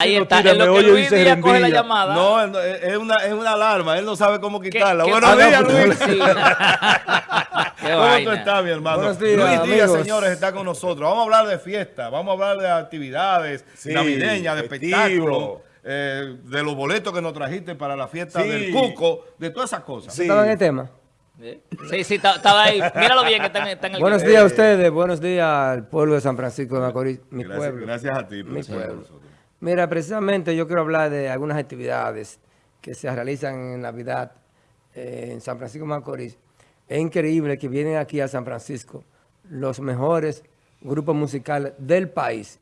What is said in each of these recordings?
Ahí está, tira, en lo que Luis Díaz coge la llamada. No, es una, es una alarma, él no sabe cómo ¿Qué- quitarla. qué- Buenos no, días, Luis. Sí. ¿Cómo vaina. tú estás, mi hermano? Buenos días, Luis Díaz, amigos. señores, está con nosotros. Vamos a hablar de fiesta, vamos a hablar de actividades Sí, navideñas, de espectáculos, eh, de los boletos que nos trajiste para la fiesta Sí. del Cuco, de todas esas cosas. Sí. ¿Estaba en el tema? Sí, sí, ta- estaba ahí. Míralo bien que está en, está en el Buenos días a ustedes, buenos días al pueblo de San Francisco de Macorís, mi Gracias, pueblo. gracias a ti. por Mi pueblo. Mira, precisamente yo quiero hablar de algunas actividades que se realizan en Navidad eh, en San Francisco de Macorís. Es increíble que vienen aquí a San Francisco los mejores grupos musicales del país.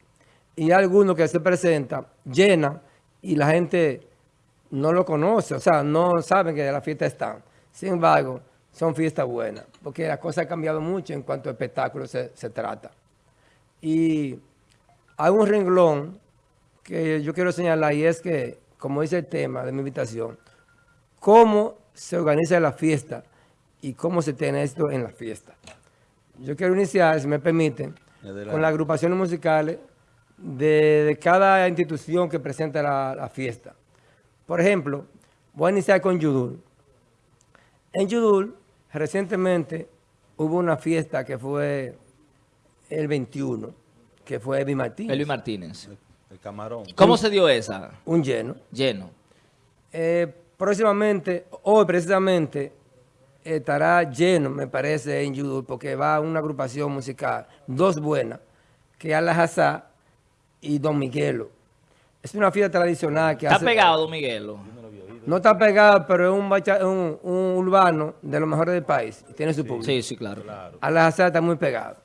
Y algunos que se presentan, llenan y la gente no lo conoce, o sea, no saben que de la fiesta están. Sin embargo, son fiestas buenas, porque la cosa ha cambiado mucho en cuanto a espectáculos se, se trata. Y hay un renglón que yo quiero señalar y es que, como dice el tema de mi invitación, cómo se organiza la fiesta y cómo se tiene esto en la fiesta. Yo quiero iniciar, si me permiten, Adelante. con las agrupaciones musicales de, de cada institución que presenta la, la fiesta. Por ejemplo, voy a iniciar con Yudul. En Yudul, recientemente hubo una fiesta que fue el 21, que fue Evi Martínez. Martínez. El camarón. ¿Cómo se dio esa? Un lleno. Lleno. Eh, próximamente, hoy precisamente, estará lleno, me parece, en Yudul, porque va una agrupación musical, dos buenas, que es Alajazá y Don Miguelo. Es una fiesta tradicional que Está hace... pegado, Don Miguelo. No está pegado, pero es un, bacha- un, un urbano de los mejores del país. y Tiene su público. Sí, sí, claro. Alajazá está muy pegado.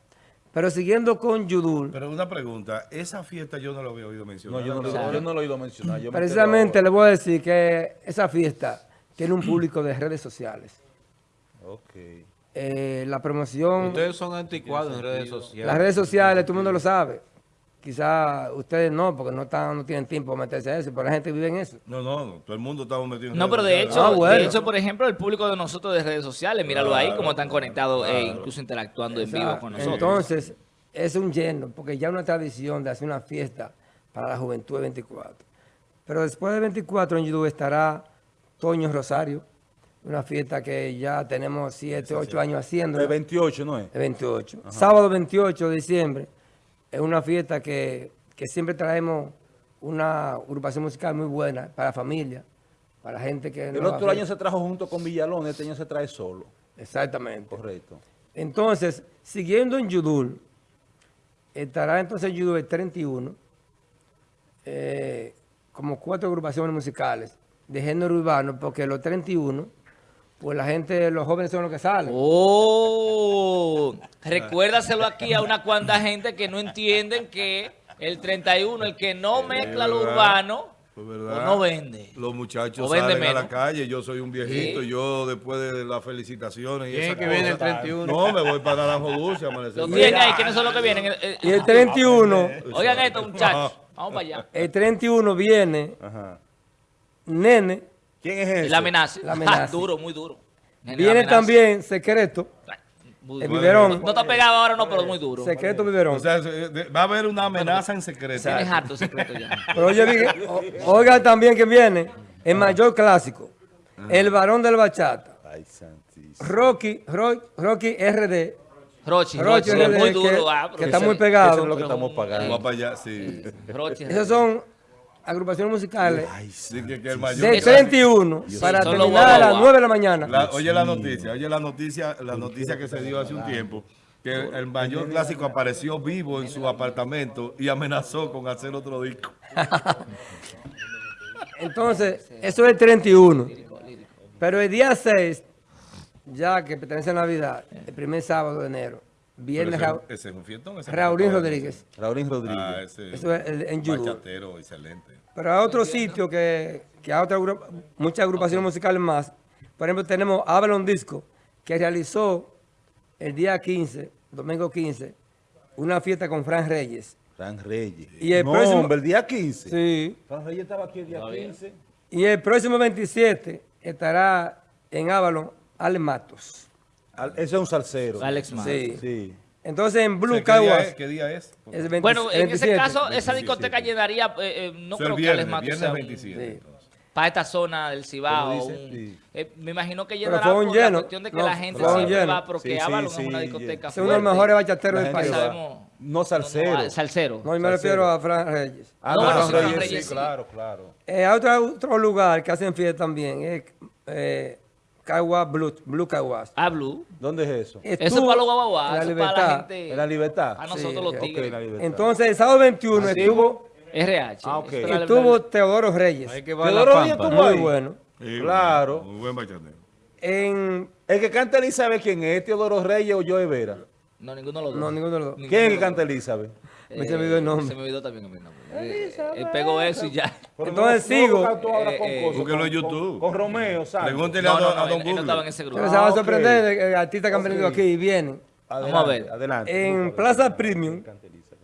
Pero siguiendo con Yudul, Pero una pregunta, esa fiesta yo no lo había oído No, mencionar. yo no, lo, yo no lo he oído mencionar. Yo me precisamente entero le voy a decir que esa fiesta tiene un público de redes sociales. Ok. Eh, la promoción... Ustedes son anticuados en redes sociales. Las redes sociales, todo el mundo lo sabe. Quizá ustedes no, porque no, están, no tienen tiempo para meterse a eso, pero la gente vive en eso. No, no, no, todo el mundo estamos metido en No, redes pero de hecho, Ah, bueno. de hecho, por ejemplo, el público de nosotros de redes sociales, míralo ahí, cómo están conectados e incluso interactuando en vivo con nosotros. Entonces, es un lleno, porque ya una tradición de hacer una fiesta para la juventud de 24. Pero después de 24 en YouTube estará Toño Rosario, una fiesta que ya tenemos 7, 8 años haciendo. El 28, ¿no es? El 28. Sábado 28 de diciembre es una fiesta que, que siempre traemos una agrupación musical muy buena para la familia, para la gente que... El no otro año se trajo junto con Villalón, este año se trae solo. Exactamente. Correcto. Entonces, siguiendo en Yudul, estará entonces en Yudul el 31, eh, como cuatro agrupaciones musicales de género urbano, porque los 31, pues la gente, los jóvenes son los que salen. Oh, recuérdaselo aquí a una cuanta gente que no entienden que el 31, el que no mezcla lo verdad. urbano, Pues, no vende. Los muchachos vende salen a la calle, yo soy un viejito, Sí. yo después de las felicitaciones y ¿Quién esa es que viene el cosa, 31? No, me voy para Naranjo Dulce. Los tienen ahí, ¿quiénes son los que vienen? Y el 31, Oigan esto, muchachos. Vamos para allá. el 31 viene Ajá. Nene, ¿Quién es ese? La amenaza. La amenaza. Ah, duro, muy duro. Viene también Secreto, Muy el biberón, No está pegado ahora, no, pero muy duro. Secreto Biberón. O sea, eh, va a haber una amenaza en secreto. Tienes harto secreto ya. Pero oye, oiga también que viene el mayor clásico, el varón del bachata, Ay, santísimo. Rocky, Ro- Rocky RD, Rochi, Rochi Rochi, RD, muy que, duro. ah, que está ese- muy Eso pegado. es lo que estamos pagando. Vamos para allá, sí. Rochi. Esas son agrupaciones musicales Sí, que, que el mayor de Eso- 31 para terminar a las guau, guau. 9 de la mañana. La- oye la noticia, oye la noticia, la noticia que se dio hace un tiempo, que el mayor clásico apareció vivo en su apartamento y amenazó con hacer otro disco. Entonces, eso es el 31. Pero el día 6, ya que pertenece a Navidad, el primer sábado de enero, viene Pero Ra- ese, es un fiestón. ese Raulín. Rodríguez. Raulín Rodríguez. Ah, ese Eso es el- en bachatero, excelente. Pero hay otro sitio que, que hay otra muchas agrupaciones musicales más. Por ejemplo, tenemos Avalon Disco, que realizó el día 15, domingo 15, una fiesta con Fran Reyes. Fran Reyes. Y el no, próximo- hombre, el día 15. Sí. Fran Reyes estaba aquí el día 15. Y el próximo 27 estará en Avalon Alex Matos. Al- Ese es un salsero. Alex Matos. Sí. Sí. Entonces en O Blue sea, ¿qué, día Caguas es? ¿Qué día es? es 20 Bueno, en ese 27. caso, esa 27. discoteca llenaría, eh, eh, no O sea, creo que esmalte viernes sea un- 27. Sí. para esta zona del Cibao. Pero dice- un- sí. eh, me imagino que Pero llenará fue un por la lleno. cuestión de que No, la gente siempre lleno. va, porque Avalon sí, es una discoteca es uno de los mejores bachateros La del país. No salsero. No, no, salsero. No, y me refiero a Fran Reyes. Ah, No, bueno, Fran Reyes sí. claro, claro. Eh, hay otro, otro lugar que hacen fiesta también, es eh, Caguas Blue, Blue Caguas. Ah, Blue. ¿Dónde es eso? Eso es Estuvo para los en guaguaguas, la eso es para la libertad. gente. ¿En la libertad? A nosotros Sí, los tigres. Ok, la libertad. Entonces, el sábado 21 ¿Así? estuvo, RH. Ah, ok. eso es la- estuvo Teodoro Reyes. Hay que Teodoro Reyes pampa. tuvo Muy bueno. Sí, Claro. Muy buen bachatero. En, El que canta Elizabeth, ¿quién es? ¿Teodoro Reyes o Joe Vera? No, ninguno de los dos. no, ninguno de los dos. ¿Quién es el que canta. Elizabeth? Me se me olvidó el nombre. Se me olvidó también el nombre. Eh, Él pegó eso y ya. Pero Entonces no- sigo. Eh, eh, cosas, búsquelo en YouTube. Con, con Romeo, ¿sabes? Pregúntele No, a, no, a Don Google. estaba en ese grupo. Pero se van a sorprender artistas que han venido aquí y vienen. Adelante, Vamos a ver. Adelante. En Plaza Premium,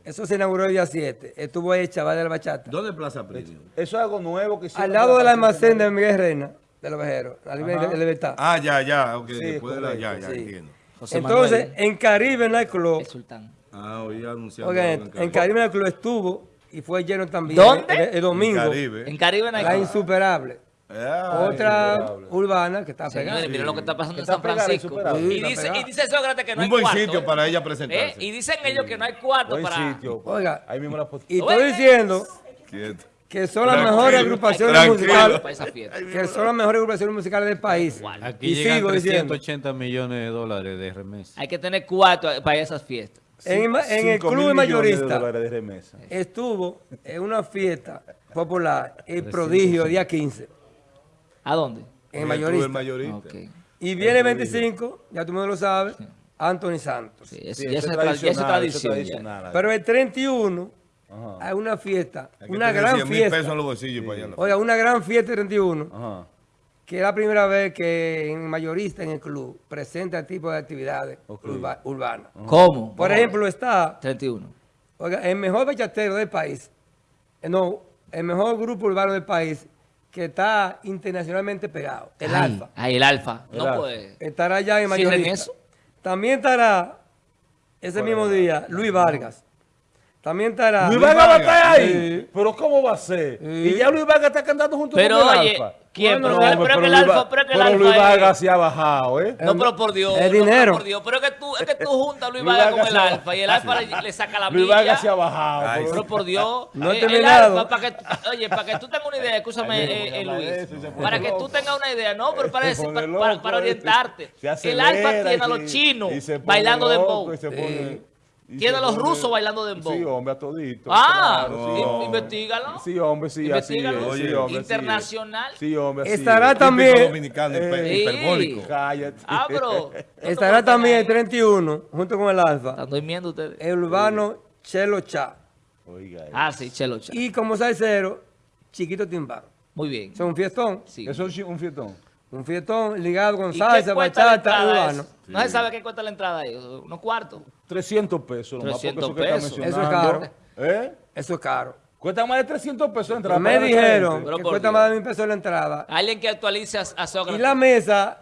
eso se inauguró el día 7. Estuvo ahí el chaval de la bachata. ¿Dónde es Plaza Premium? Eso es algo nuevo que hicieron Al lado del la almacén de Miguel Reina, de los vejeros, la libertad. Ah, ya, ya. ok, Sí, después de la, ya, ya, entiendo. José Entonces, Manuel, en Caribe Nightclub, el sultán. Ah, hoy anunciando. oigan, algo en Caribe Nightclub estuvo y fue lleno también. ¿Dónde? El, el domingo. Caribe. En Caribe no hay La insuperable. Ah, Otra insuperable. urbana que está pegada. Señores, miren lo que está pasando en Está San Francisco. Y dice, y dice Sócrates que no hay Un buen cuarto. sitio ¿eh? para ella ¿Eh? presentarse. Y dicen ellos que no hay cuarto Buen para... sitio. Oiga, Ahí mismo la foto. y estoy diciendo Quieto. que son las mejores agrupaciones musicales. Que son las mejores agrupaciones musicales del país. Aquí y llegan sigo diciendo. 380 millones de dólares de remesa. Hay que tener cuarto para esas fiestas. En, en el club mayorista de remesa. estuvo en una fiesta popular, el prodigio, día 15, ¿A dónde? en el El mayorista. mayorista. Ok. Y viene el 25, ya tú me lo sabes, Anthony Santos. Sí, eso, Sí, ya es es tradicional, es tradición. ya. tradicional. Pero el 31 Ajá. hay una fiesta, Hay una gran 100 mil pesos fiesta. en los bolsillos para allá. Oiga, una gran fiesta el 31, Ajá. Que es la primera vez que en mayorista en el club presenta este tipo de actividades urba- urbanas. ¿Cómo? Por ejemplo, está 31. Oiga, el mejor bachatero del país, eh, no, el mejor grupo urbano del país que está internacionalmente pegado, el Ay, Alfa. Ay, el Alfa. El no puede. Estará ya en ¿Cierren mayorista. eso? También estará ese mismo día Luis Vargas. También estará Luis Vargas va a estar ahí. Sí. Pero ¿cómo va a ser? Sí. Y ya Luis Vargas está cantando junto Pero con el oye, Alfa. ¿quién? No, Pero no, pero que el Luis Alfa- pero que el pero Alfa Luis es- Vargas se ha bajado, ¿eh? No, pero por Dios. El no, pero dinero. por Dios. Pero es que tú, es que tú juntas a Luis Luis Vargas con el Alfa y el Alfa le, le saca la Luis milla. Vargas se ha bajado. Ay, pero- Pero por Dios. No he eh, el terminado. Alfa, para que, oye, para que tú tengas una idea, escúchame, eh, eh, Luis. Para que tú tengas una idea, no, pero para, pone para, para- orientarte. el Alfa tiene a los chinos y se pone bailando loco dembow. Tiene a los rusos bailando dembow. Sí, hombre, a todito. Ah, claro, sí, hombre. Sí, hombre, sí, así es. Sí, hombre. Internacional. Sí, hombre, así Estará es. también- dominicano, Sí. hiperbólico. Cállate. Ah, pero. Estará también el 31, junto con el Alfa, Están durmiendo ustedes. el urbano Chelo Cha. Oiga, eh. Ah, sí, Chelo Cha. Y como salsero, Chiquito Timbán. Muy bien. Es un fiestón, Sí. Eso es un fiestón. un fiestón ligado con ¿Y qué salsa, bachata, urbano. Eso? No se sabe qué cuesta la entrada ahí. Unos cuartos. 300 pesos. nomás, 300 porque eso que está pesos. Eso es caro. ¿Eh? Eso es caro. Cuesta más de 300 pesos. Me la dijeron gente. Pero que por cuesta Dios. más de mil pesos la entrada. Alguien que actualice a, a Sócrates. Y la mesa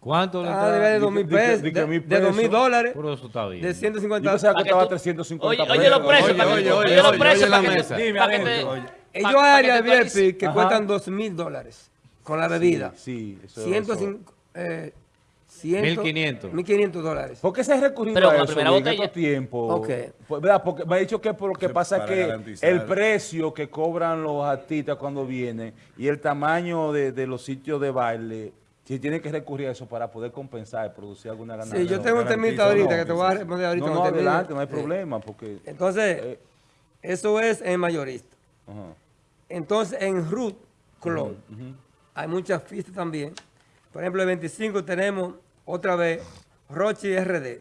¿Cuánto le ah, entrada? de Di dos que- mil di que- pesos, de, de dos mil pesos. dólares, Pero eso está bien. de Yo 150 pensaba Pa' que que estaba tú- 350 Oye, oye los precios. Oye, para que oye, tú- oye, oye los precios la mesa. Dime. Ellos áreas. VIP que cuestan dos mil dólares con la bebida. Sí, eso 105, eh, 100, 1500. 1500 dólares. ¿Por qué se ha recurrido Pero a la eso primera en botella. estos tiempos? Ok. Pues, ¿verdad? Porque me ha dicho que por lo que pasa es que garantizar. el precio que cobran los artistas cuando vienen y el tamaño de, de los sitios de baile, si tienen que recurrir a eso para poder compensar y producir alguna ganancia. Sí, yo tengo un temita ahorita no, que te voy a responder ahorita. No, no, adelante, no hay Sí. problema, porque... Entonces, eh, eso es en mayorista. ajá. Entonces, en Root Club hay muchas fiestas también. Por ejemplo, el 25 tenemos otra vez Rochi RD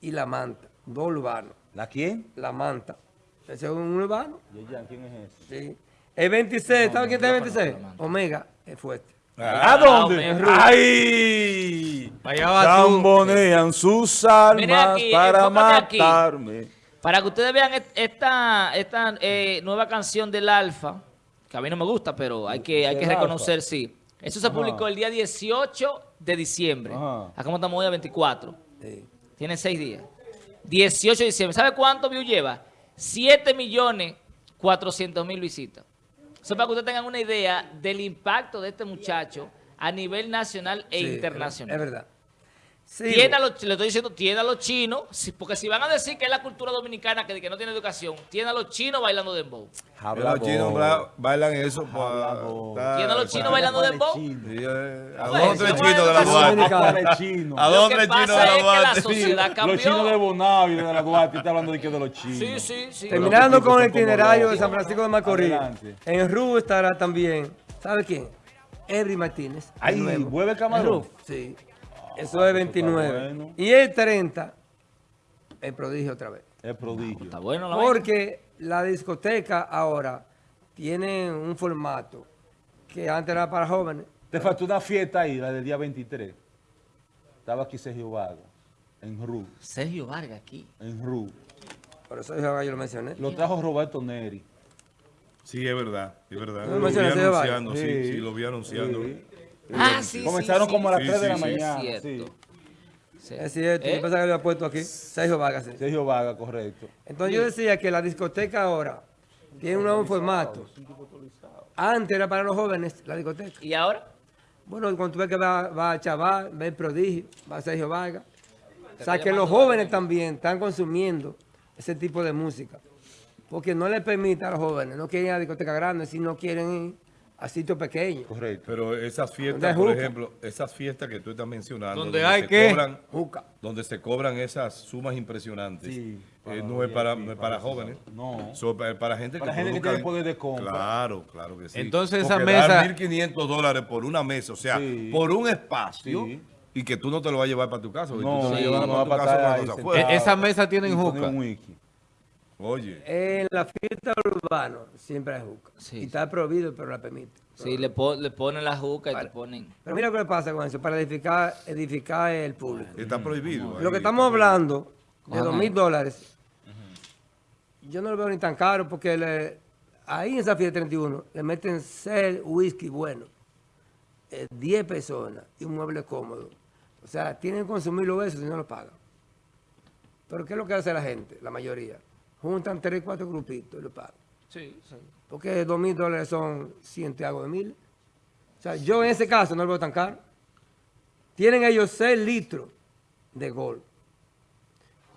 y La Manta, dos urbanos. ¿La quién? La Manta. Ese es un urbano. Yeyan, ¿quién es ese? Sí. El 26, ¿sabes quién está el 26? Omega, es fuerte. ¿A dónde? hombre. ¡Ay! Allá va tú. Zambonean sus almas aquí, para aquí. matarme. Para que ustedes vean esta, esta eh, nueva canción del Alfa, que a mí no me gusta, pero hay que, hay que reconocer, sí. Eso se publicó el día 18 de diciembre. Ajá. Acá estamos hoy a 24. Sí. Tiene seis días. 18 de diciembre. ¿Sabe cuánto view lleva? 7 millones 400 mil visitas. Eso para que ustedes tengan una idea del impacto de este muchacho a nivel nacional e Sí, internacional. Es verdad. Sí, Tiene a los, le estoy diciendo, tiene a los chinos, porque si van a decir que es la cultura dominicana que, que no tiene educación, tiene a los chinos bailando dembow. Habla Los chinos bailan eso. Para- Tiene a los chinos bailando dembow. Sí, eh, A Bueno, dos tres chinos de la es Duarte. A dos tres chinos de la Duarte. Los chinos de Bonao y de la Duarte está hablando de que de los chinos. Sí, sí, sí. Terminando con el itinerario de. San Francisco de Macorís. En RU estará también, ¿sabe quién? Ebry Martínez. nuevo. vuelve camarón. Sí. Eso es 29. bueno. Y el 30, el prodigio otra vez. Es prodigio. Está bueno la. Porque la discoteca ahora tiene un formato que antes era para jóvenes. Te faltó una fiesta ahí, la del día 23. Estaba aquí Sergio Vaga, en RU, Sergio Vargas aquí. en RU. Por eso yo, yo lo mencioné. Lo trajo Roberto Neri. Sí, es verdad, es verdad. No Lo vi anunciando, sí, sí, lo vi anunciando. Sí. Ah, sí, Comenzaron sí, como a las sí, 3 de sí, la sí. mañana. Es cierto. Sí. Es cierto, ¿Eh? yo pensaba que lo había puesto aquí. Sergio Vargas. sí. Sergio Vaga, correcto. Entonces yo decía que la discoteca ahora tiene un nuevo formato. Antes era para los jóvenes la discoteca. ¿Y ahora? Bueno, cuando tú ves que va, va Chaval, va el Prodigio, va Sergio Vargas. O sea, que los jóvenes también están consumiendo ese tipo de música. Porque no les permite a los jóvenes, no quieren ir a discoteca grande, sino quieren ir a sitios pequeños. Correcto. Pero esas ¿Dónde fiestas, por ejemplo, esas fiestas que tú estás mencionando, ¿Dónde hay se qué? cobran, Juca. donde se cobran esas sumas impresionantes, Sí, eh, no es para, no es para para jóvenes. No. So, para, para gente Para que gente que tiene poder de compra. Claro, claro que sí. Entonces, esa Porque dar mesa- 1.500 dólares por una mesa, o sea, Sí. por un espacio, Sí. y que tú no te lo vas a llevar para tu casa. porque No, sí, no tu va a casa pasar afuera. E- esa mesa tienen juca. Oye, En la fiesta urbana siempre hay juca. Sí. Y está prohibido, pero la permite. Sí, le, po- le ponen la juca y te ponen... Pero mira qué pasa con eso, para edificar, edificar el público. está prohibido. Lo que estamos hablando de dos mil dólares, yo no lo veo ni tan caro porque le- ahí en esa fiesta 31 le meten seis whisky bueno, eh, 10 personas y un mueble cómodo. O sea, tienen que consumirlo eso si no lo pagan. Pero ¿qué es lo que hace la gente, la mayoría? Juntan tres, cuatro grupitos y lo pagan. Sí, sí. Porque dos mil dólares son ciento y algo de mil. O sea, yo en ese caso no lo veo tan caro. Tienen ellos 6 litros de gol.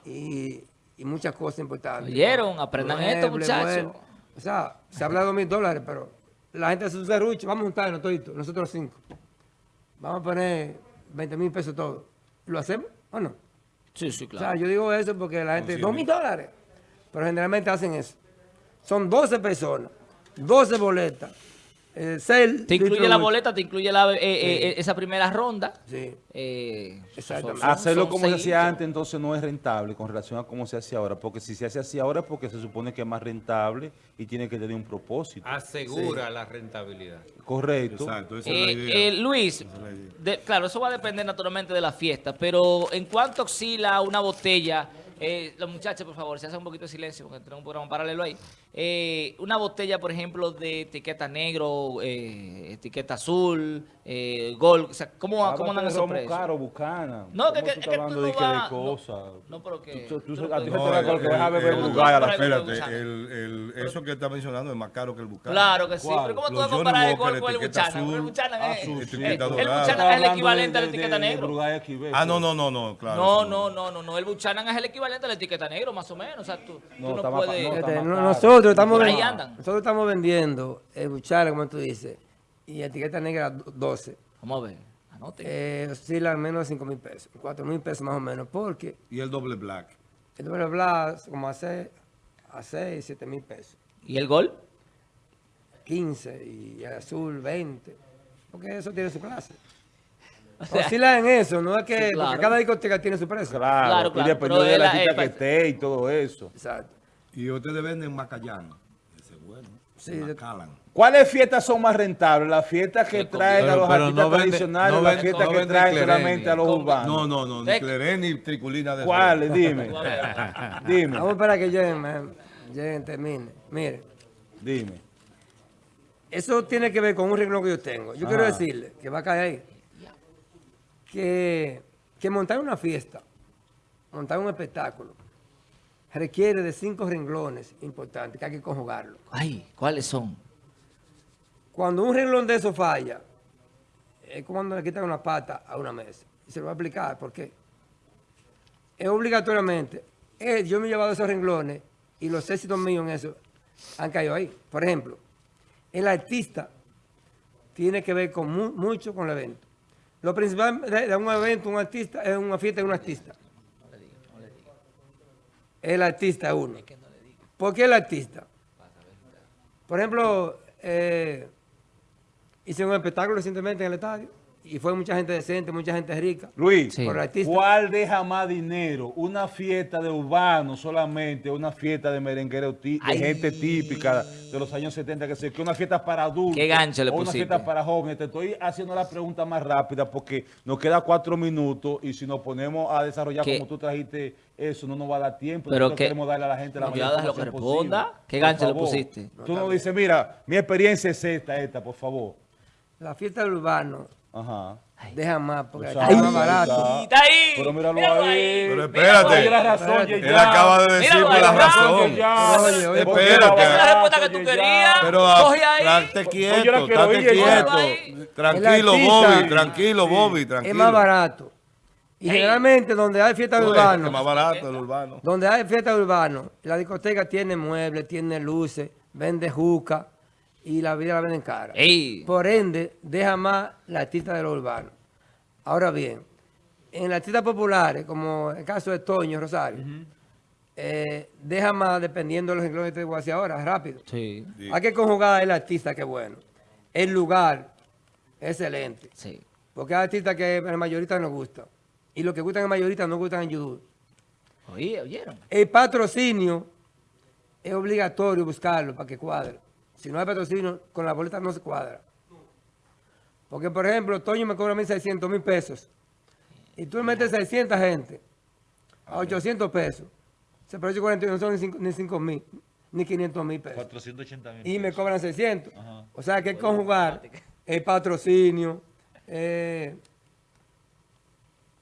Y, y muchas cosas importantes. Oyeron, aprendan esto, muchachos. O sea, se habla de dos mil dólares, pero la gente se serrucha. Vamos a juntarnos toditos, nosotros cinco. Vamos a poner 20 mil pesos todos. ¿Lo hacemos o no? Sí, sí, O sea, claro. yo digo eso porque la gente, dos mil dólares. Pero generalmente hacen eso. Son 12 personas, 12 boletas, eh, seis Te incluye la boleta, te incluye la, eh, eh, eh, esa primera ronda. Sí. Eh, Exactamente. son- Hacerlo son como se hacía antes, entonces no es rentable con relación a cómo se hace ahora. Porque si se hace así ahora es porque se supone que es más rentable y tiene que tener un propósito. Asegura la rentabilidad. Correcto. Exacto, esa es la Eh, idea. eh, Luis, de- claro, eso va a depender naturalmente de la fiesta, pero ¿en cuánto oscila una botella? Eh, los muchachos, por favor, se hace un poquito de silencio porque tenemos un programa paralelo ahí. Eh, una botella, por ejemplo, de etiqueta negro, eh, etiqueta azul, eh, gold, o sea, ¿cómo, Háblate cómo andan esos precios? caro, bucana. No, que- ¿Cómo que- tú es estás tú hablando no de que de vas- no, cosas? no, pero que- Tú- tú- tú no a ti te va a beber el- Bulgari a la el- feria. Espérate, el, el, eso que está mencionando es más caro que el Buchanan. Claro que sí, ¿Cuál? pero ¿cómo tú vas a comparar el gol con el azul, El Buchanan es, el equivalente a la etiqueta negro. Ah, no, pues. no, no, no, claro. No, sí. no, no, no, no. El Buchanan es el equivalente a la etiqueta negro, más o menos. O sea, tú, tú No, no, puedes... no, nosotros estamos, Por ahí ven- andan. nosotros estamos vendiendo el buchara, como tú dices, y etiqueta negra do- 12. Vamos a ver, anoten. Eh, oscila al menos 5 mil pesos, 4 mil pesos más o menos, porque Y el doble black. el doble blas como a 6, a 6 7 mil pesos. ¿Y el gol? 15 y el azul 20, porque eso tiene su clase. O sea, Oscila en eso, no es que Sí, claro. porque cada discoteca tiene su precio. Claro, Claro, y claro, dependiendo pero de es la cita que esté y todo eso. Exacto. Y ustedes venden macayano. Ese es bueno. Sí, Macallan. ¿Cuáles fiestas son más rentables? ¿Las fiestas que traen a los pero artistas no vende- tradicionales no o las fiestas no que traen solamente a los urbanos? No, no, no, ni clerén ni triculina de ¿Cuáles? Dime. Dime. Vamos para que lleguen, lleguen, termine. Mire, Dime. eso tiene que ver con un renglón que yo tengo. Yo quiero Ah. decirle, que va a caer ahí, que, que montar una fiesta, montar un espectáculo, requiere de cinco renglones importantes que hay que conjugarlo. Ay, ¿cuáles son? Cuando un renglón de eso falla, es como cuando le quitan una pata a una mesa. Y se lo voy a explicar por qué. Es obligatoriamente, eh, yo me he llevado esos renglones y los éxitos míos en eso han caído ahí. Por ejemplo, el artista tiene que ver con mu- mucho con el evento. Lo principal de, de un evento, un artista, es una fiesta de un artista. El artista uno. ¿Por qué el artista? Por ejemplo, eh, hice un espectáculo recientemente en el estadio y fue mucha gente decente, mucha gente rica. Luis, Sí. ¿cuál deja más dinero? ¿Una fiesta de urbano solamente? ¿Una fiesta de merenguero de Ay. gente típica de los años 70? Que sé, que una fiesta para adultos. Qué gancho le o una fiesta para jóvenes. Te estoy haciendo la pregunta más rápida porque nos queda cuatro minutos y si nos ponemos a desarrollar ¿Qué? como tú trajiste eso, no nos va a dar tiempo. Pero Nosotros qué- queremos darle a la gente la No, mayor ya déjalo que información posible. responda. ¿Qué gancho le pusiste? Tú nos dices, mira, mi experiencia es esta, esta, por favor. La fiesta del urbano Ajá. deja más porque Tú aquí sabes, es más barato. está. Está ahí. Pero míralo Míralo ahí. Pero Míralo espérate. la razón, Espérate. Yeye. Él acaba de decirme la razón. Ya. Oye, oye, espérate. Esa es la respuesta que tú querías. Pero ah, estate quieto, estate quieto. Tranquilo, Bobby, tranquilo, Bobby, tranquilo. Es más barato. Y Ey. generalmente donde hay fiesta de Oye, Es más urbano, barato el urbano. donde hay fiesta de urbano, la discoteca tiene muebles, tiene luces, vende juca y la vida la venden cara. Ey. Por ende, deja más la artista de lo urbano. Ahora bien, en las artistas populares, como el caso de Toño Rosario, eh, deja más dependiendo de los renglones que te voy a decir ahora, rápido. Sí, Sí. Hay que conjugar el artista, que bueno. El lugar, excelente. sí. Porque hay artistas que en mayorita no gustan. Y los que gustan en mayorita no gustan en YouTube. Oye, ¿oyeron? El patrocinio es obligatorio buscarlo para que cuadre. Si no hay patrocinio, con la boleta no se cuadra. Porque, por ejemplo, Toño me cobra a mí 600 mil pesos. Y tú le metes 600 gente a 800 pesos. Se precio 41 no son ni 5 ni 5 mil, ni 500 mil pesos. 480 mil. Y me cobran 600. Ajá. O sea, que conjugar el patrocinio, eh,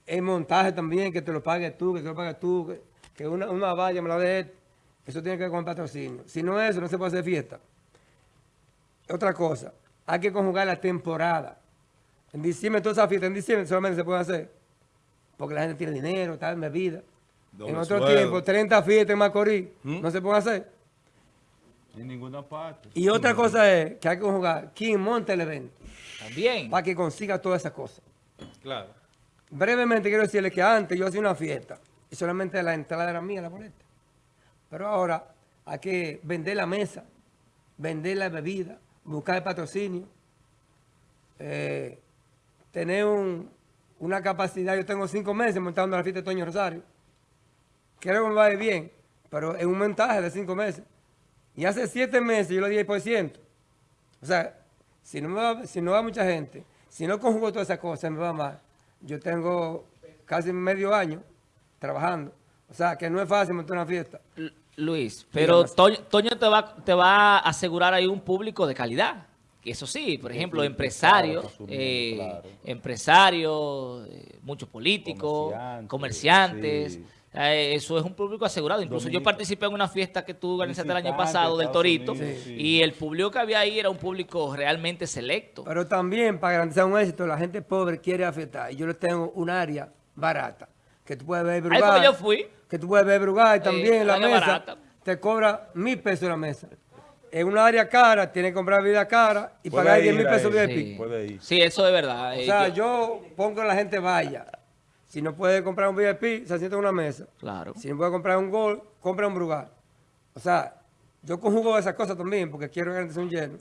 el montaje también, que te lo pagues tú, que te lo pagues tú, que, que una, una valla me la dé. Eso tiene que ver con el patrocinio. Si no es eso, no se puede hacer fiesta. Otra cosa, hay que conjugar la temporada. En diciembre, toda esa fiesta en diciembre solamente se puede hacer porque la gente tiene dinero, está en bebida. Doble en otro sueldo. tiempo, 30 fiestas en Macorís, no se pueden hacer. En ninguna parte. Y otra cosa es que hay que conjugar quién monta el evento También. para que consiga todas esas cosas. Claro. Brevemente quiero decirles que antes yo hacía una fiesta y solamente la entrada era mía, la boleta. Pero ahora hay que vender la mesa, vender la bebida, buscar patrocinio, eh, tener un- una capacidad. Yo tengo cinco meses montando la fiesta de Toño Rosario. Creo que me va a ir bien, pero es un montaje de cinco meses. Y hace siete meses yo le di el por ciento. O sea, si no, va, si no va mucha gente, si no conjugo todas esas cosas, me va mal. Yo tengo casi medio año trabajando. O sea, que no es fácil montar una fiesta. Luis, pero. Toño, Toño te, va, te va a asegurar ahí un público de calidad. Eso sí, por ejemplo, empresarios, por eh, empresarios, eh, muchos políticos, Comerciantes, comerciantes. sí. Eh, eso es un público asegurado. Incluso yo participé en una fiesta que tú organizaste el año pasado del Torito Unidos, sí. y el público que había ahí era un público realmente selecto. Pero también, para garantizar un éxito, la gente pobre quiere afectar. Y yo les tengo un área barata. Que tú puedes ver Ahí fue Brugal. que yo fui. Que tú puedes ver Brugal también. la área mesa barata. te cobra mil pesos la mesa. En una área cara, tienes que comprar vida cara y pagar ir 10 mil a pesos. VIP. Sí. Sí, eso es verdad. O Eh, sea, yo- yo pongo que la gente vaya. Si no puede comprar un VIP, se sienta en una mesa. Claro. Si no puede comprar un gol, compra un Brugal. O sea, yo conjugo esas cosas también porque quiero garantizar un lleno.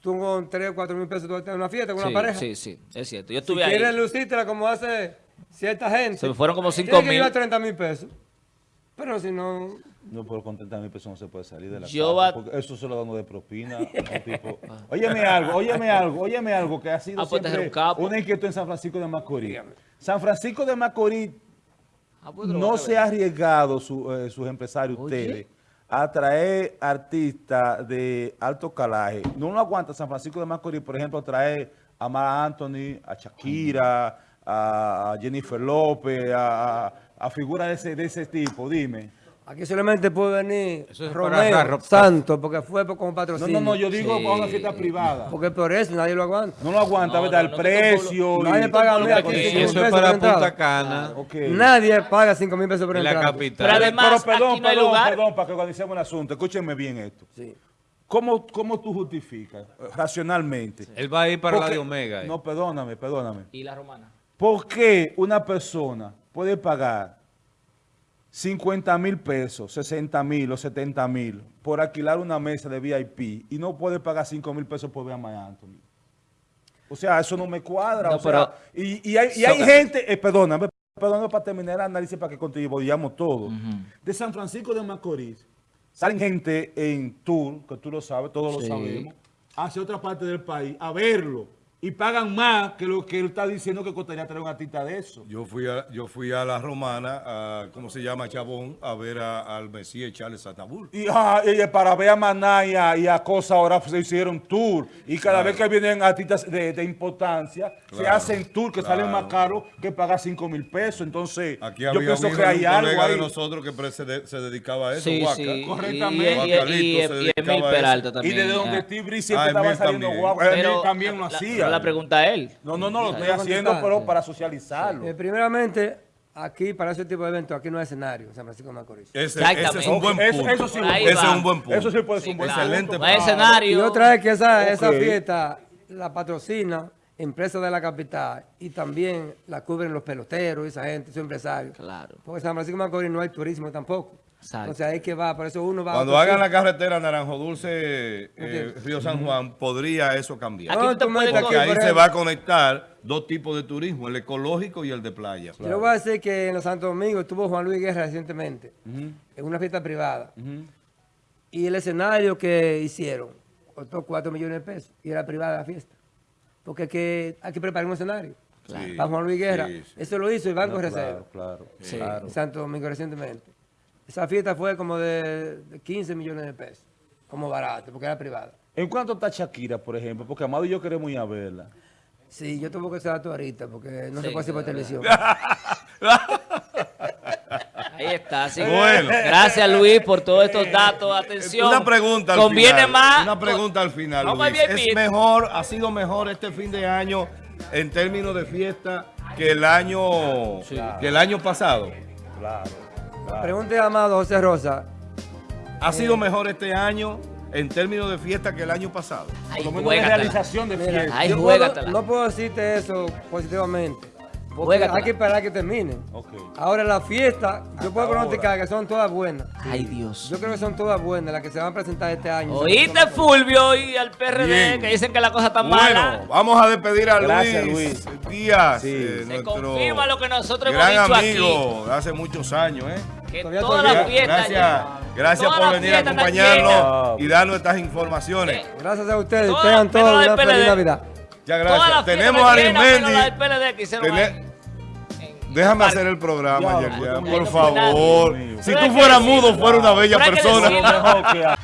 Tú con 3 o 4 mil pesos tú vas a tener una fiesta con sí, una pareja. sí, sí, es cierto. Yo Si estuve ahí. quieres lucírtela como hace cierta gente. Se me fueron como tiene 5 que llevar mil. 30 mil pesos. Pero si no... No por contentar a mil pesos no se puede salir de la Yo casa, porque eso se lo damos de propina. tipo. Óyeme algo, óyeme algo, óyeme algo que ha sido Ah, pues, siempre un capo. una inquietud en San Francisco de Macorís. San Francisco de Macorís Ah, pues, no se ha arriesgado su- eh, sus empresarios, Oye. ustedes, a traer artistas de alto calaje. No lo aguanta San Francisco de Macorís, por ejemplo, traer a Mara Anthony, a Shakira, a Jennifer López, a, a- a figuras de ese, de ese tipo, dime. Aquí solamente puede venir Eso es Romeo Santos, porque fue por- como No, patrocinio. no, no, yo digo Sí. para una fiesta privada. Porque por eso nadie lo aguanta. No lo aguanta, No, ¿verdad? no, el no te precio. Nadie paga no, porque aquí eso cinco mil es pesos para entrada. Punta Cana, Ok. Nadie paga 5 mil pesos por en la entrada. capital. Pero además, Pero perdón, aquí no hay perdón, lugar. perdón, para que organicemos el asunto. Escúchenme bien esto. Sí. ¿Cómo, cómo tú justificas racionalmente? él va a ir para la de Omega. eh. No, perdóname, perdóname. ¿Y la romana? ¿Por qué una persona puede pagar 50 mil pesos, 60 mil o 70 mil por alquilar una mesa de VIP y no puede pagar 5 mil pesos por ver a Mike Anthony? O sea, eso no me cuadra. No, o sea, pero- y, y hay, y hay gente, eh, perdóname, perdóname para terminar el análisis para que contribuyamos todos. De San Francisco de Macorís, salen gente en tour, que tú lo sabes, todos Sí. lo sabemos, hacia otra parte del país a verlo y pagan más que lo que él está diciendo que costaría traer un artista de eso. Yo fui a, yo fui a la romana, a, ¿cómo se llama? Chabón, a ver a- al Mesías Charles Atabul. Y, ah, y para ver a Maná y a, y a Cosa ahora se hicieron tour. Y cada vez que vienen artistas de, de importancia, se Claro, hacen tour que claro. salen más caros que pagar 5 mil pesos. Entonces, Aquí yo había pienso que hay un algo colega de ahí. nosotros que se, de- se dedicaba a eso, Sí, Huaca. sí. Correctamente. Y, y, y, y, se y Emil. Peralta Y también. desde donde ah. Steve Bree siempre Ah, estaban Emil saliendo. Pero Emil también lo la- hacía. La pregunta a él. No, no, no, lo estoy haciendo, pero para socializarlo. Eh, primeramente, aquí para ese tipo de eventos, aquí no hay escenario en San Francisco de Macorís. Ese, es un buen Eso- punto. eso sí, ese es un buen punto. Eso sí puede ser un buen claro. Excelente No hay punto. escenario. Y otra es que esa, esa fiesta la patrocina empresas de la capital y también la cubren los peloteros, esa gente, esos empresarios. Claro. Porque en San Francisco de Macorís no hay turismo tampoco. Exacto. O sea, hay que va, por eso uno va a Cuando hagan la carretera Naranjo Dulce, eh. Río San Juan, podría eso cambiar. Aquí tú Porque ahí por se va a conectar dos tipos de turismo, el ecológico y el de playa. Yo le voy a decir que en los Santo Domingo estuvo Juan Luis Guerra recientemente en una fiesta privada. Y el escenario que hicieron costó 4 millones de pesos y era privada la fiesta. Porque hay que, hay que preparar un escenario. Sí, Para Juan Luis Guerra. sí, sí. Eso lo hizo el Banco No, Reserva claro, claro, Sí. claro. en Santo Domingo recientemente. Esa fiesta fue como de, de 15 millones de pesos. Como barato, porque era privada. ¿En cuánto está Shakira, por ejemplo? Porque Amado y yo queremos ir a verla. Sí, yo tuve que ese dato ahorita porque no Sí, se puede hacer por televisión. Ahí está. Así que Bueno. Gracias, Luis, por todos estos datos. Atención. Una pregunta al Conviene final. más. Una pregunta al final, Luis. ¿Es mejor, ha sido mejor este fin de año en términos de fiesta que el año, que el año pasado? Claro. Pregunte a Amado José Rosa. ¿Ha sido mejor este año en términos de fiesta que el año pasado? Por lo menos de realización de fiesta. Ay, yo juégatela. puedo- no puedo decirte eso positivamente. Porque hay que esperar que terminen. Ok. Ahora la fiesta, yo puedo pronosticar que son todas buenas. Ay, Dios. Yo creo que son todas buenas las que se van a presentar este año. Oíste, Fulvio, y al PRD, Bien. que dicen que la cosa está Bueno, mala. vamos a despedir a Gracias, Luis, Díaz, Sí. eh, Se nuestro confirma lo que nosotros hemos gran dicho amigo de hace muchos años, ¿eh? aquí. Que todavía. las fiestas. Gracias, gracias por venir a acompañarnos y darnos estas informaciones. Eh, Gracias a ustedes. Tengan todos la una feliz. Navidad. Todas gracias. Tenemos a llenas, menos Arismendi. la del PLD que hicieron Tené- ahí. En- Déjame hacer el programa, Ya, Yerjan, no, por favor. Si tú fueras mudo, fuera una bella persona.